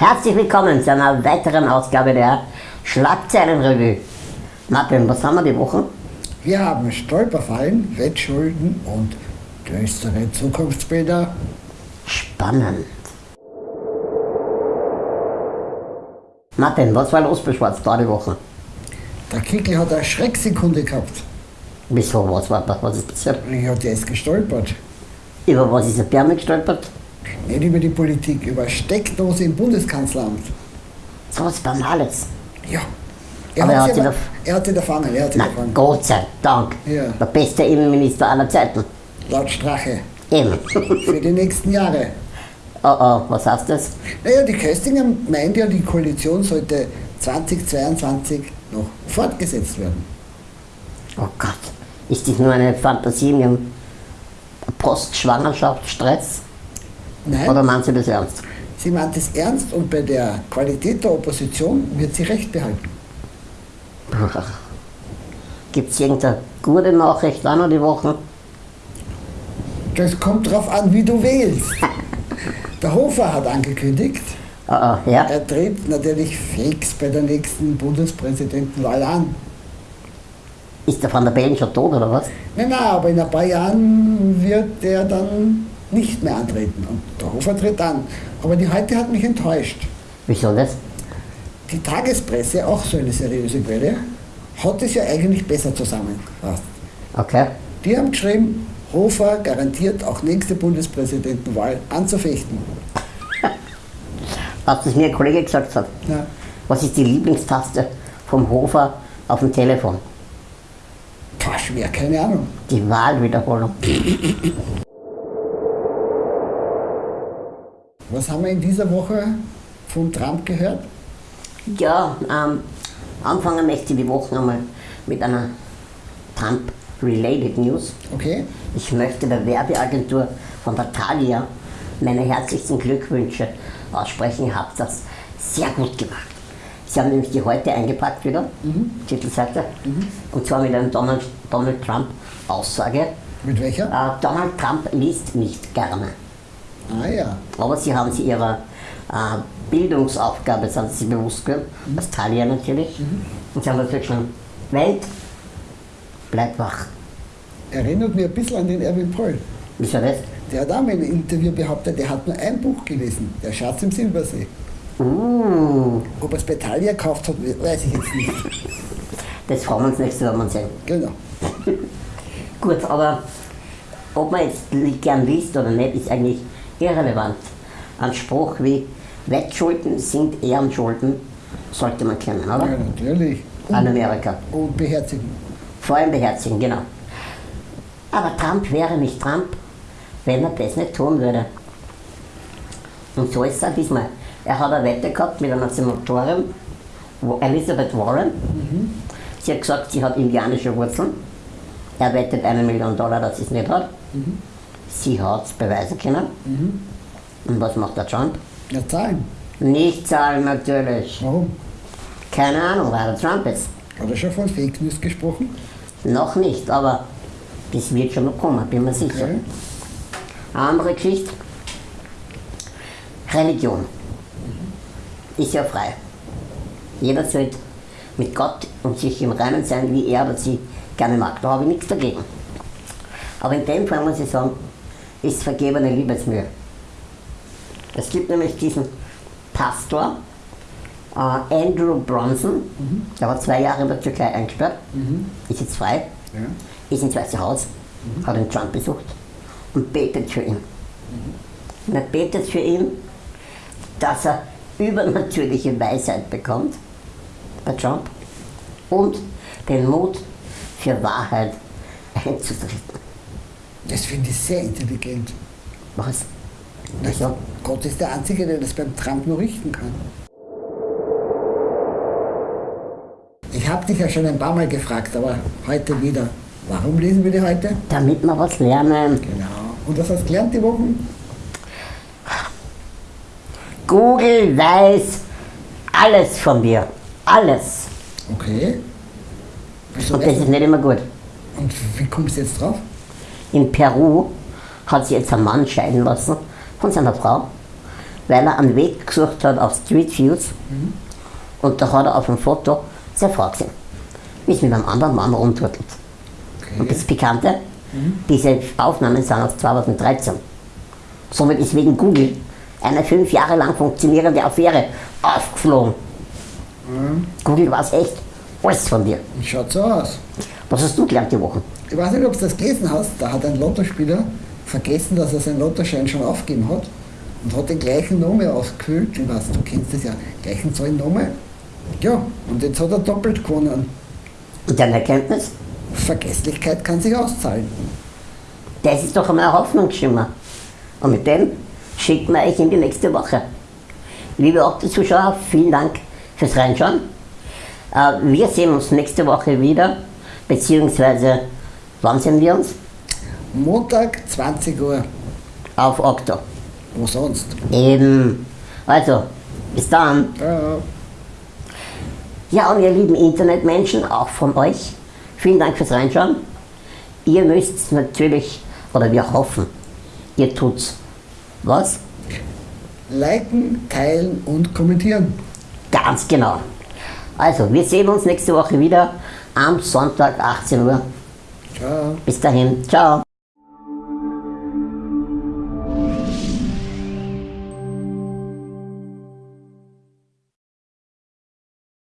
Herzlich willkommen zu einer weiteren Ausgabe der Schlagzeilenrevue. Martin, was haben wir die Woche? Wir haben Stolperfallen, Wettschulden und düstere Zukunftsbilder. Spannend. Martin, was war los bei Schwarz da die Woche? Der Kickel hat eine Schrecksekunde gehabt. Wieso, was war was ist passiert? Ja, der ist gestolpert. Über was ist der Bärme gestolpert? Nicht über die Politik, über Steckdose im Bundeskanzleramt. So was Banales. Ja. Er, Aber er hat, hat sie hat sie erfangen, er hat Na, erfangen. Gott sei Dank. Ja. Der beste Innenminister aller Zeiten. Laut Strache. Eben. Für die nächsten Jahre. oh oh, was heißt das? Naja, die Köstinger meint ja, die Koalition sollte 2022 noch fortgesetzt werden. Oh Gott. Ist das nur eine Fantasie in ihrem Postschwangerschaftsstress? Nein, Oder meinen Sie das ernst? sie meint es ernst und bei der Qualität der Opposition wird sie recht behalten. Gibt es irgendeine gute Nachricht auch noch die Woche? Das kommt darauf an, wie du wählst. Der Hofer hat angekündigt, Oh oh, ja? er tritt natürlich fix bei der nächsten Bundespräsidentenwahl an. Ist der Van der Bellen schon tot oder was? Nein, nein, aber in ein paar Jahren wird er dann nicht mehr antreten. Und der Hofer tritt an. Aber die heute hat mich enttäuscht. Wieso das? Die Tagespresse, auch so eine seriöse Quelle, hat es ja eigentlich besser zusammengefasst. Okay. Die haben geschrieben, Hofer garantiert auch nächste Bundespräsidentenwahl anzufechten. Was das mir ein Kollege gesagt hat. Na, Was ist die Lieblingstaste vom Hofer auf dem Telefon? pah, schwer, keine Ahnung. Die Wahlwiederholung. Was haben wir in dieser Woche von Trump gehört? Ja, ähm, anfangen möchte ich die Woche einmal mit einer Trump-related News. Okay? Ich möchte der Werbeagentur von der Thalia meine herzlichsten Glückwünsche aussprechen. Ihr habt das sehr gut gemacht. Sie haben nämlich die heute eingepackt wieder, Titelseite, und zwar mit einer Donald, Donald Trump-Aussage. Mit welcher? Äh, Donald Trump liest nicht gerne. Ah ja. Aber sie haben sie ihrer äh, Bildungsaufgabe sind sie bewusst geworden, als Thalia natürlich. Und sie haben natürlich schon, Welt, bleib wach. Erinnert mich ein bisschen an den Erwin Poll. Wieso das? Der hat auch mal einem Interview behauptet, der hat nur ein Buch gelesen, Der Schatz im Silbersee. Uh, Ob er es bei Thalia gekauft hat, weiß ich jetzt nicht. das fragen wir uns nächstes Mal sehen. Genau. Gut, aber ob man jetzt gern liest oder nicht, ist eigentlich irrelevant. Ein Spruch wie Wettschulden sind Ehrenschulden sollte man kennen, oder? Ja, natürlich. An Amerika. und beherzigen. Vor allem beherzigen, genau. Aber Trump wäre nicht Trump, wenn er das nicht tun würde. Und so ist es auch diesmal. Er hat eine Wette gehabt mit einer Senatorin, Elizabeth Warren. Sie hat gesagt, sie hat indianische Wurzeln. Er wettet eine Million Dollar, dass sie es nicht hat. Sie hat es beweisen können. Und was macht der Trump? Ja, zahlen. Nicht zahlen natürlich. Warum? Keine Ahnung, wer der Trump ist. Hat er schon von Fake News gesprochen? Noch nicht, aber das wird schon noch kommen, bin mir sicher. Okay. Eine andere Geschichte. Religion ist ja frei. Jeder sollte mit Gott und sich im Reinen sein, wie er oder sie gerne mag. Da habe ich nichts dagegen. Aber in dem Fall muss ich sagen, ist vergebene Liebesmühe. Es gibt nämlich diesen Pastor, äh, Andrew Bronson, der war zwei Jahre in der Türkei eingesperrt, ist jetzt frei, Ja. ist ins Weiße Haus, hat den Trump besucht und betet für ihn. Und er betet für ihn, dass er übernatürliche Weisheit bekommt bei Trump und den Mut für Wahrheit einzutreten. Das finde ich sehr intelligent. Was? Wieso? Gott ist der Einzige, der das beim Trump nur richten kann. Ich habe dich ja schon ein paar Mal gefragt, aber heute wieder. Warum lesen wir die heute? Damit wir was lernen. Genau. Und was hast du gelernt die Woche? Google weiß alles von dir. Alles. Okay. Wieso Und das ist nicht immer gut. Und wie kommst du jetzt drauf? In Peru hat sich jetzt ein Mann scheiden lassen von seiner Frau, weil er einen Weg gesucht hat auf Street Views. Und da hat er auf dem Foto seine Frau gesehen, wie es mit einem anderen Mann rumturtelt. Und das Pikante, diese Aufnahmen sind aus 2013. Somit ist wegen Google eine fünf Jahre lang funktionierende Affäre aufgeflogen. Google weiß echt alles von dir. Schaut so aus. Was hast du gelernt die Woche? Ich weiß nicht, ob du das gelesen hast, da hat ein Lottospieler vergessen, dass er seinen Lottoschein schon aufgegeben hat und hat den gleichen Namen ausgefüllt. Ich weiß, du kennst das ja, gleichen Zahlen Namen. Ja, und jetzt hat er doppelt gewonnen. Und deine Erkenntnis? Vergesslichkeit kann sich auszahlen. Das ist doch einmal ein Hoffnungsschimmer. Und mit dem schicken wir euch in die nächste Woche. Liebe Opti-Zuschauer, vielen Dank fürs Reinschauen. Äh, Wir sehen uns nächste Woche wieder, beziehungsweise wann sehen wir uns? Montag, 20 Uhr. Auf Okto. Wo sonst? Eben. Also, bis dann. Ja. Ja, und ihr lieben Internetmenschen, auch von euch, vielen Dank fürs Reinschauen. Ihr müsst natürlich, oder wir hoffen, ihr tut's. Was? Liken, teilen und kommentieren. Ganz genau. Also, wir sehen uns nächste Woche wieder am Sonntag 18 Uhr. Ciao. Bis dahin, ciao.